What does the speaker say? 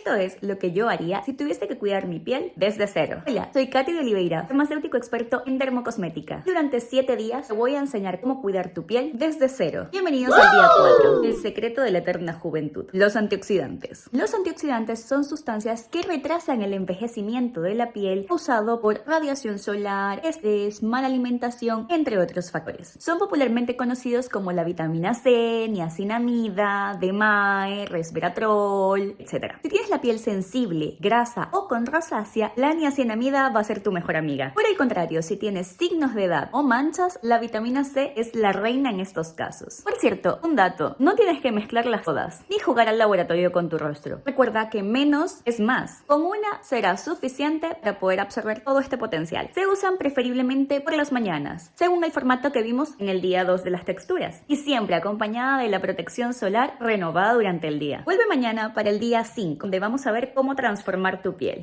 Esto es lo que yo haría si tuviese que cuidar mi piel desde cero. Hola, soy Katy de Oliveira, farmacéutico experto en dermocosmética. Durante 7 días te voy a enseñar cómo cuidar tu piel desde cero. Bienvenidos al día 4, el secreto de la eterna juventud. Los antioxidantes. Los antioxidantes son sustancias que retrasan el envejecimiento de la piel causado por radiación solar, estrés, mala alimentación, entre otros factores. Son popularmente conocidos como la vitamina C, niacinamida, DMAE, resveratrol, etc. Si la piel sensible, grasa o con rosácea, la niacinamida va a ser tu mejor amiga. Por el contrario, si tienes signos de edad o manchas, la vitamina C es la reina en estos casos. Por cierto, un dato, no tienes que mezclarlas todas, ni jugar al laboratorio con tu rostro. Recuerda que menos es más. Con una será suficiente para poder absorber todo este potencial. Se usan preferiblemente por las mañanas, según el formato que vimos en el día 2 de las texturas, y siempre acompañada de la protección solar renovada durante el día. Vuelve mañana para el día 5, donde vamos a ver cómo transformar tu piel.